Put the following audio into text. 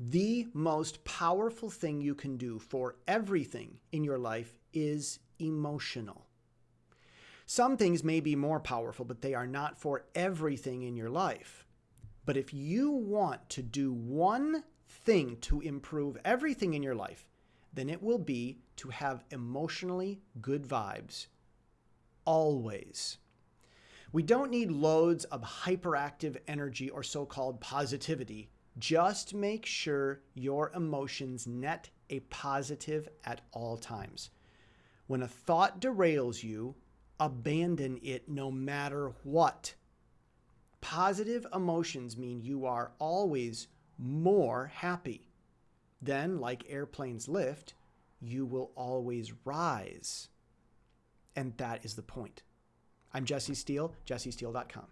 The most powerful thing you can do for everything in your life is emotional. Some things may be more powerful, but they are not for everything in your life. But if you want to do one thing to improve everything in your life, then it will be to have emotionally good vibes. Always. We don't need loads of hyperactive energy or so called positivity just make sure your emotions net a positive at all times. When a thought derails you, abandon it no matter what. Positive emotions mean you are always more happy. Then, like airplanes lift, you will always rise. And that is the point. I'm Jesse Steele, jessesteele.com.